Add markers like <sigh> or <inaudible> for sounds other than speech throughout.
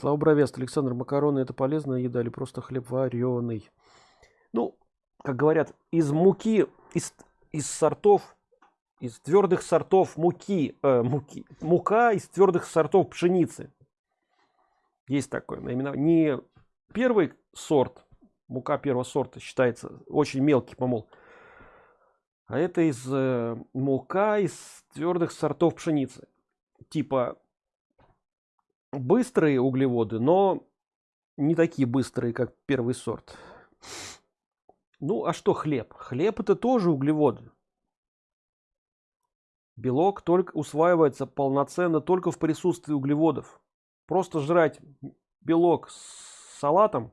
Слава бровест, Александр, макароны это полезная еда или просто хлеб вареный? Ну, как говорят, из муки, из, из сортов, из твердых сортов муки, э, муки, мука из твердых сортов пшеницы. Есть такое наименование. Не первый сорт, мука первого сорта считается очень мелкий помол, а это из э, мука из твердых сортов пшеницы. Типа быстрые углеводы, но не такие быстрые, как первый сорт. Ну, а что хлеб? Хлеб это тоже углеводы. Белок только усваивается полноценно только в присутствии углеводов. Просто жрать белок с салатом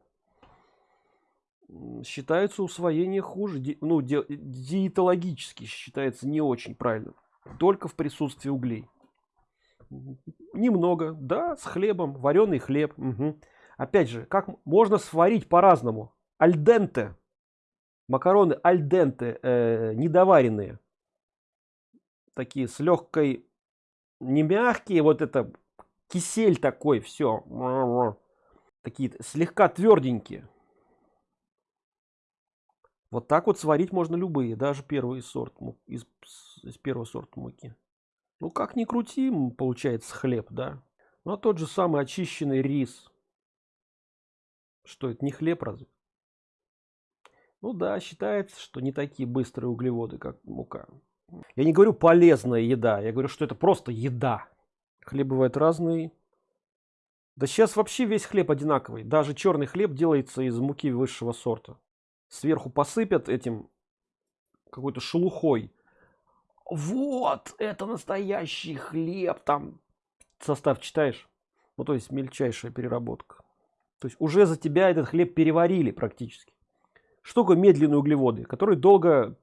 считается усвоение хуже, ну, ди диетологически считается не очень правильным. Только в присутствии углей. Немного, да, с хлебом, вареный хлеб. Угу. Опять же, как можно сварить по-разному. Альденте. Макароны альденте, э, недоваренные. Такие с легкой, не мягкие, вот это кисель такой, все. Такие слегка тверденькие. Вот так вот сварить можно любые, даже первый сорт из, из первого сорта муки. Ну как ни крути, получается хлеб, да. Ну а тот же самый очищенный рис. Что это не хлеб разве? Ну да, считается, что не такие быстрые углеводы, как мука. Я не говорю полезная еда, я говорю, что это просто еда. Хлеб бывает разный. Да сейчас вообще весь хлеб одинаковый. Даже черный хлеб делается из муки высшего сорта. Сверху посыпят этим какой-то шелухой вот это настоящий хлеб там состав читаешь? Ну то есть мельчайшая переработка. То есть уже за тебя этот хлеб переварили практически. Такое медленные углеводы которые долго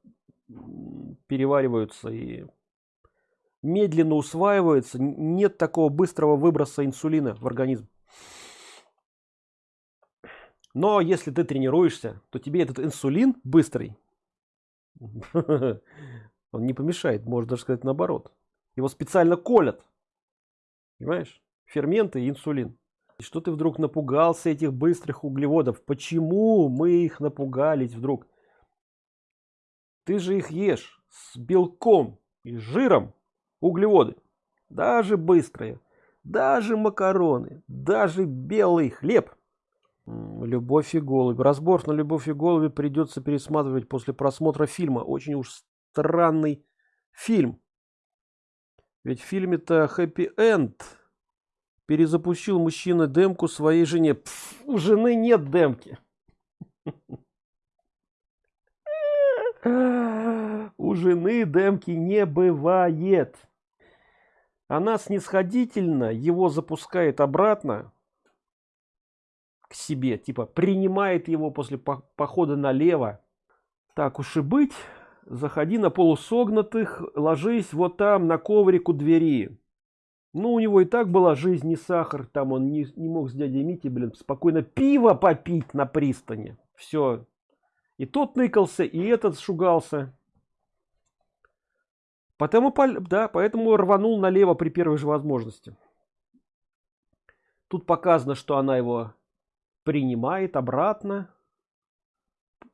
перевариваются и медленно усваиваются нет такого быстрого выброса инсулина в организм. Но если ты тренируешься то тебе этот инсулин быстрый <laughs> Он не помешает, можно даже сказать наоборот. Его специально колят. Понимаешь? Ферменты и инсулин. И что ты вдруг напугался этих быстрых углеводов? Почему мы их напугались вдруг? Ты же их ешь с белком и жиром углеводы. Даже быстрые, даже макароны, даже белый хлеб. Любовь и голубь. Разбор на любовь и голуби придется пересматривать после просмотра фильма. Очень уж странный фильм. Ведь в фильме-то хэппи-энд. Перезапустил мужчина демку своей жене. Пф, у жены нет демки. У жены демки не бывает. Она снисходительно его запускает обратно к себе. Типа принимает его после похода налево. Так уж и быть заходи на полусогнутых, ложись вот там на коврику двери. Ну, у него и так была жизнь не сахар, там он не, не мог с дядей Мити, блин, спокойно пиво попить на пристани. Все. И тот ныкался, и этот шугался. Потому, да, поэтому рванул налево при первой же возможности. Тут показано, что она его принимает обратно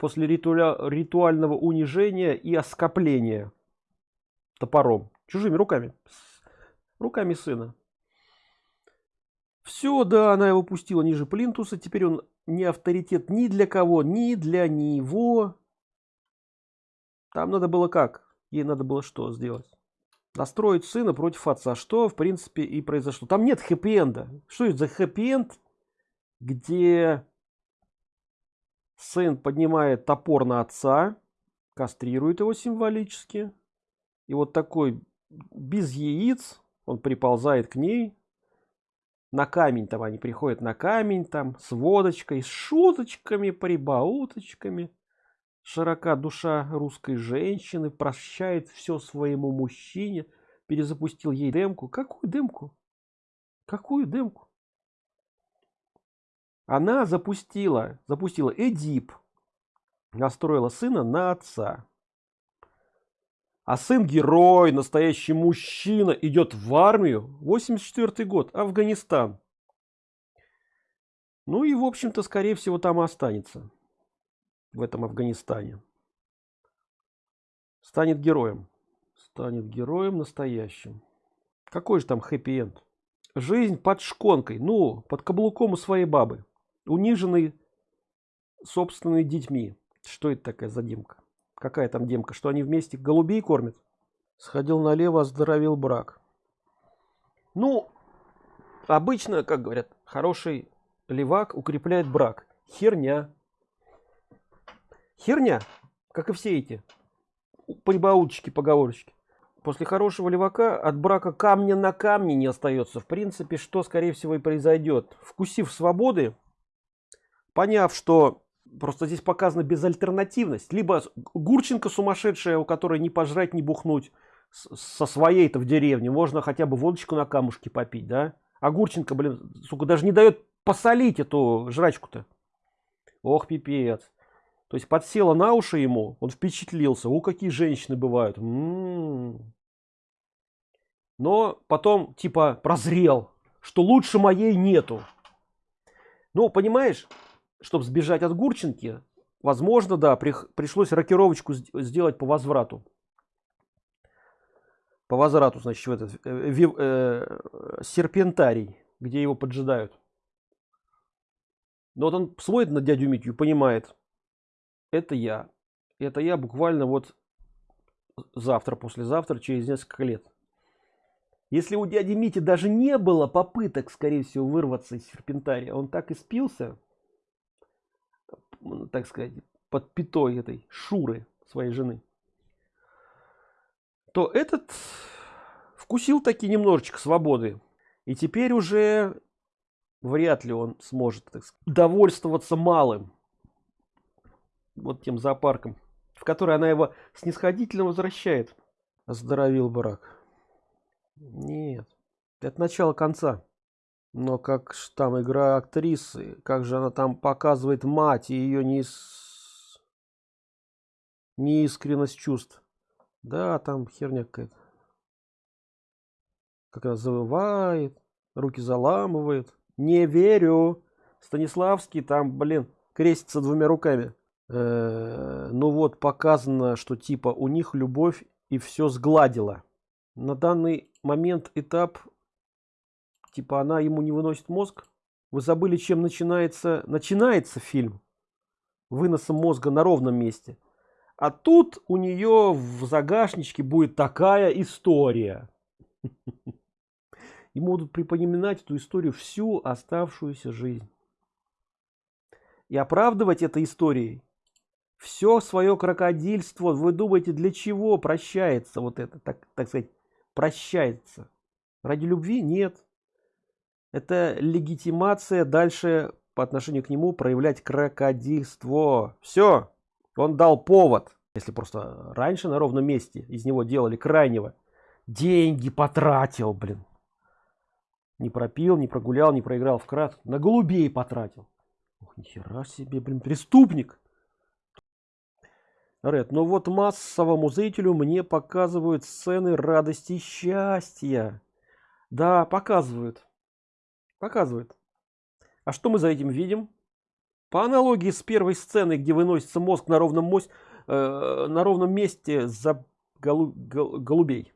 после ритуаля, ритуального унижения и оскопления топором. Чужими руками. Руками сына. Все да она его пустила ниже плинтуса. Теперь он не авторитет ни для кого ни для него. Там надо было как? Ей надо было что сделать? Настроить сына против отца. Что в принципе и произошло. Там нет хэппи-энда. Что это за хэппи-энд где сын поднимает топор на отца кастрирует его символически. И вот такой без яиц он приползает к ней. На камень там они приходят на камень там с водочкой с шуточками прибауточками. Широка душа русской женщины прощает все своему мужчине. Перезапустил ей демку какую демку какую демку она запустила запустила эдип настроила сына на отца. А сын герой настоящий мужчина идет в армию 84 год афганистан. Ну и в общем-то скорее всего там и останется в этом афганистане. Станет героем станет героем настоящим. Какой же там хэппи-энд? Жизнь под шконкой ну под каблуком у своей бабы униженный собственными детьми. Что это такая за демка? Какая там демка? Что они вместе голубей кормят? Сходил налево оздоровил брак. Ну обычно как говорят хороший левак укрепляет брак. Херня. Херня как и все эти прибауточки поговорочки. После хорошего левака от брака камня на камне не остается. В принципе что скорее всего и произойдет. Вкусив свободы поняв что просто здесь показана безальтернативность. Либо гурченко сумасшедшая у которой не пожрать не бухнуть со своей-то в деревне. Можно хотя бы водочку на камушке попить да? А гурченко блин сука даже не дает посолить эту жрачку-то. Ох пипец. То есть подсела на уши ему он впечатлился. У какие женщины бывают. М -м -м. но потом типа прозрел что лучше моей нету. Ну понимаешь чтобы сбежать от гурченки возможно да при, пришлось рокировочку сделать по возврату. По возврату значит в этот э, э, серпентарий где его поджидают. Но вот он смотрит на дядю митю понимает. Это я. Это я буквально вот завтра послезавтра через несколько лет. Если у дяди мити даже не было попыток скорее всего вырваться из серпентария он так и спился так сказать под пятой этой шуры своей жены то этот вкусил таки немножечко свободы. И теперь уже вряд ли он сможет так сказать, довольствоваться малым вот тем зоопарком в который она его снисходительно возвращает. Оздоровил брак. Нет это начало конца но как там игра актрисы? Как же она там показывает мать и ее не неискренность чувств? Да там херня какая-то. Как она завывает руки заламывает. Не верю! Станиславский там блин крестится двумя руками. Э, ну вот показано что типа у них любовь и все сгладила на данный момент этап типа она ему не выносит мозг. Вы забыли чем начинается начинается фильм? Выносом мозга на ровном месте. А тут у нее в загашничке будет такая история. <laughs> И будут припоминать эту историю всю оставшуюся жизнь. И оправдывать этой историей все свое крокодильство. Вы думаете для чего прощается вот это? Так так сказать прощается. Ради любви? Нет это легитимация дальше по отношению к нему проявлять крокодильство. Все он дал повод. Если просто раньше на ровном месте из него делали крайнего деньги потратил блин. Не пропил не прогулял не проиграл в крат на голубей потратил. Ох, нихера себе блин преступник. Ред, но вот массовому зрителю мне показывают сцены радости и счастья. Да, показывают. Показывают. А что мы за этим видим? По аналогии с первой сценой, где выносится мозг на ровном, мось, э, на ровном месте за голу, гол, голубей.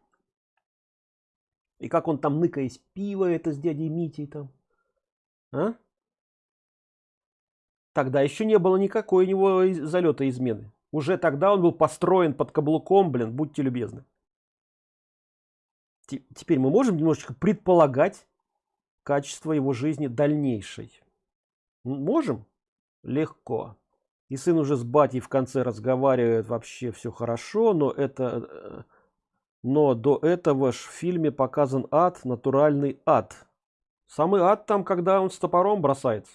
И как он там ныкаясь пиво это с дядей Митей там. А? Тогда еще не было никакой у него залета измены уже тогда он был построен под каблуком блин будьте любезны теперь мы можем немножечко предполагать качество его жизни дальнейшей. Можем? Легко. И сын уже с батей в конце разговаривает вообще все хорошо но это э, но до этого ж в фильме показан ад натуральный ад. Самый ад там когда он с топором бросается.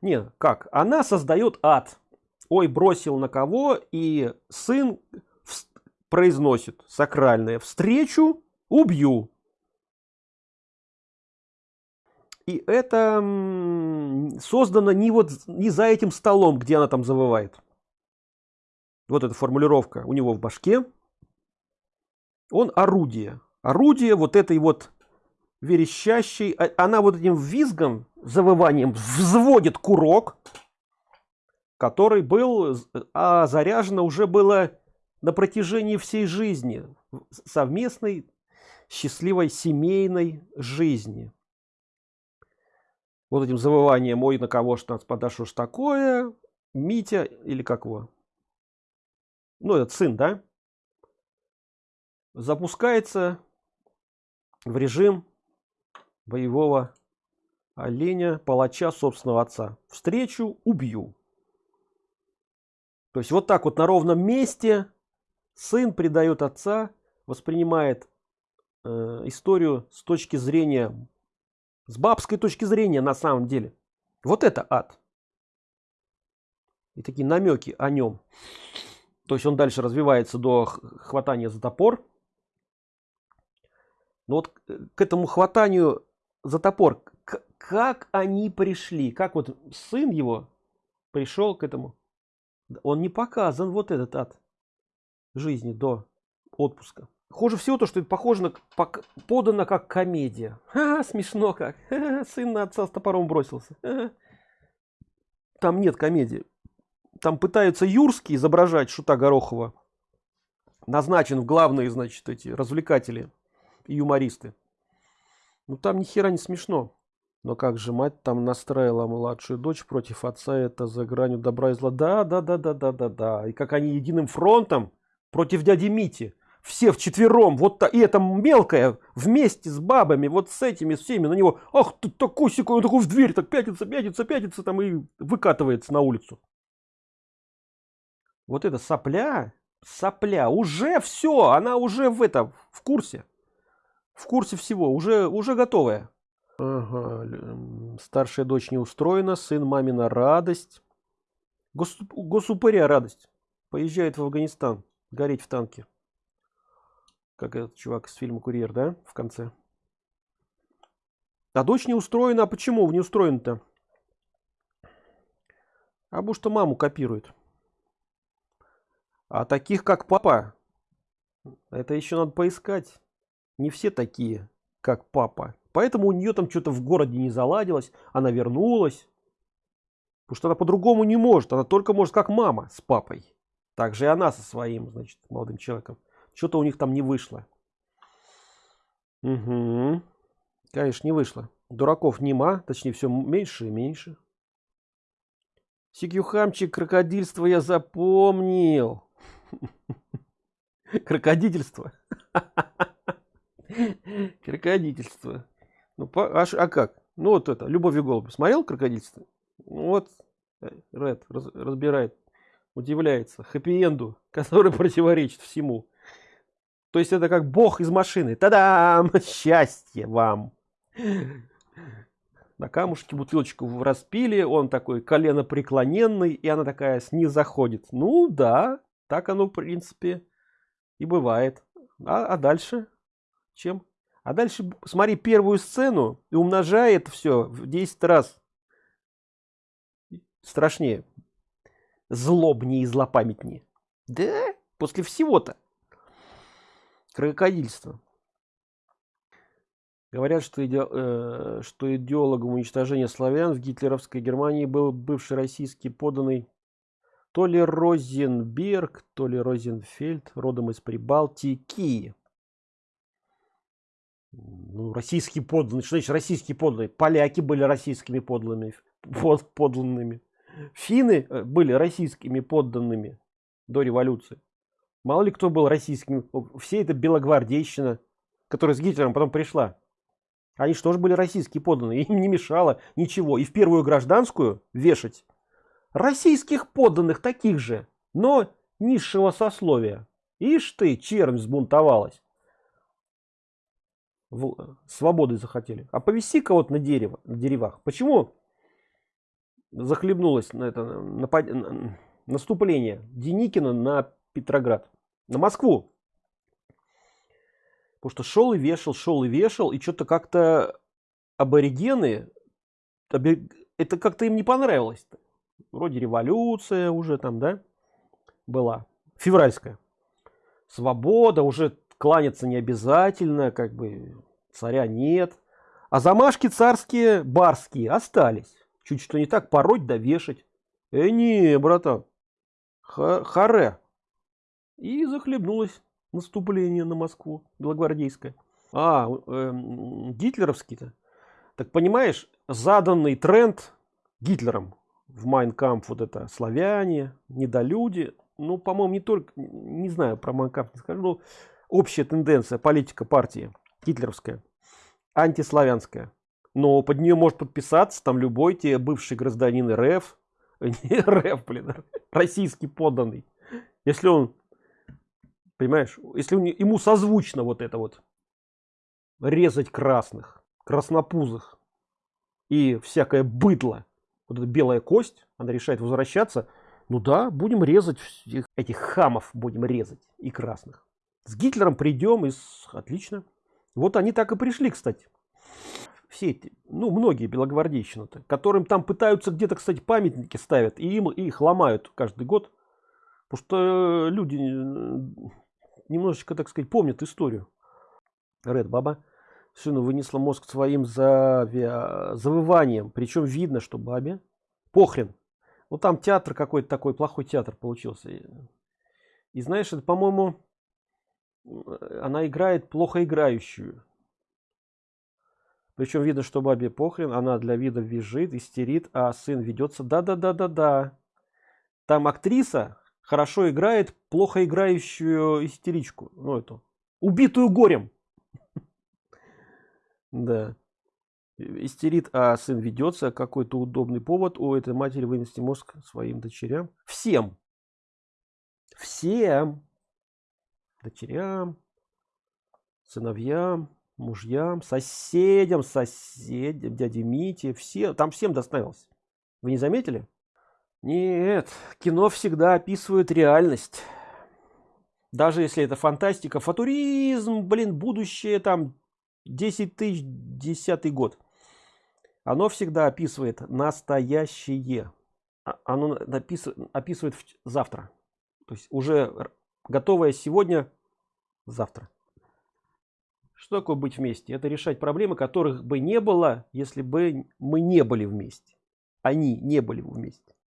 Не как? Она создает ад. Ой бросил на кого и сын произносит сакральное встречу убью и это создано не вот не за этим столом где она там завывает. Вот эта формулировка у него в башке. Он орудие. Орудие вот этой вот верещащий а, она вот этим визгом завыванием взводит курок который был а заряжено уже было на протяжении всей жизни совместной счастливой семейной жизни вот этим завыванием ой на кого что нас подошло ж такое митя или как его? Ну этот сын да? Запускается в режим боевого оленя палача собственного отца. Встречу убью то есть вот так вот на ровном месте сын предает отца воспринимает э, историю с точки зрения с бабской точки зрения на самом деле. Вот это ад. И такие намеки о нем. То есть он дальше развивается до хватания за топор. Но вот к этому хватанию за топор как они пришли? Как вот сын его пришел к этому? Он не показан вот этот ад жизни до отпуска хуже всего то что это похоже на подано как комедия. Ха, смешно как. Сын на отца с топором бросился. Там нет комедии. Там пытаются юрский изображать шута горохова. Назначен в главные значит эти развлекатели и юмористы. Ну там ни хера не смешно. Но как же мать там настраивала младшую дочь против отца это за гранью добра и зла. Да да да да да да да. И как они единым фронтом против дяди мити все вчетвером вот та, и это мелкая вместе с бабами вот с этими всеми на него ах ты такой секой он такой в дверь так пятится пятится пятится там и выкатывается на улицу. Вот эта сопля сопля уже все она уже в этом в курсе. В курсе всего уже уже готовая. Ага. старшая дочь не устроена сын мамина радость. Гос, госупыря радость. Поезжает в афганистан гореть в танке как этот чувак из фильма курьер да в конце? А дочь не устроена. А почему? Не устроен то а потому что маму копирует. А таких как папа это еще надо поискать. Не все такие как папа. Поэтому у нее там что-то в городе не заладилось. Она вернулась. Потому что она по-другому не может. Она только может как мама с папой. Также и она со своим значит молодым человеком что-то у них там не вышло. Угу. конечно не вышло. Дураков нема точнее все меньше и меньше. Сикюхамчик крокодильство я запомнил. <laughs> Крокодительство крокодительство <laughs> ну по, а, а как? Ну вот это любовь и голубь смотрел крокодильство вот Ред раз, разбирает удивляется. Хэппи-энду <laughs> который противоречит всему то есть это как бог из машины. Тогда <laughs> счастье вам! На камушке бутылочку распили он такой колено преклоненный и она такая с низ заходит ну да так оно в принципе и бывает. А, а дальше? Чем? А дальше смотри первую сцену и умножает все в 10 раз. Страшнее. Злобнее и злопамятнее. Да после всего-то крокодильство. Говорят что, иде, э, что идеологом уничтожения славян в гитлеровской германии был бывший российский поданный то ли розенберг то ли розенфельд родом из прибалтики. Ну, российские подданные что значит российские подданные поляки были российскими подлыми под, подланными финны э, были российскими подданными до революции мало ли кто был российскими все это белогвардейщина которая с гитлером потом пришла. Они же были российские подданные. Им не мешало ничего. И в первую гражданскую вешать российских подданных таких же но низшего сословия. Ишь ты чернь взбунтовалась. В, свободы захотели. А повести кого-то на дерево на деревах. Почему захлебнулось на это напад... наступление деникина на петроград. На москву. Потому что шел и вешал шел и вешал и что-то как-то аборигены это как-то им не понравилось -то. вроде революция уже там да была февральская. Свобода уже кланяться не обязательно как бы царя нет. А замашки царские барские остались. Чуть что не так пороть да вешать. Э не братан Ха харе и захлебнулось наступление на москву белогвардейское. А э, гитлеровский-то так понимаешь заданный тренд гитлером в Майн кампф вот это славяне недолюди ну по моему не только не знаю про Майн кампф не скажу но общая тенденция политика партии гитлеровская антиславянская. Но под нее может подписаться там любой те бывший гражданин рф. <laughs> Не рф блин, российский подданный. Если он понимаешь? Если ему созвучно вот это вот резать красных краснопузых и всякое быдло вот эта белая кость она решает возвращаться ну да будем резать всех этих хамов будем резать и красных. С гитлером придем и с... отлично. Вот они так и пришли кстати. Все эти ну многие белогвардейщины то которым там пытаются где-то кстати памятники ставят и им их ломают каждый год потому что люди немножечко так сказать помнят историю. Ред Баба сыну вынесла мозг своим за завыванием. Причем видно что бабе похрен. Ну там театр какой-то такой плохой театр получился. И знаешь это по моему она играет плохо играющую. Причем видно что бабе похрен она для вида визжит истерит а сын ведется да да да да да там актриса хорошо играет плохо играющую истеричку ну эту убитую горем. <laughs> Да. Истерит а сын ведется какой-то удобный повод у этой матери вынести мозг своим дочерям. Всем. Всем. Дочерям сыновьям мужьям соседям соседям дяде мите. Все там всем доставился вы не заметили нет кино всегда описывает реальность. Даже если это фантастика футуризм блин будущее там 10 тысяч десятый год. Оно всегда описывает настоящее. А, оно описывает завтра. То есть уже готовое сегодня завтра. Что такое быть вместе? Это решать проблемы которых бы не было если бы мы не были вместе. Они не были вместе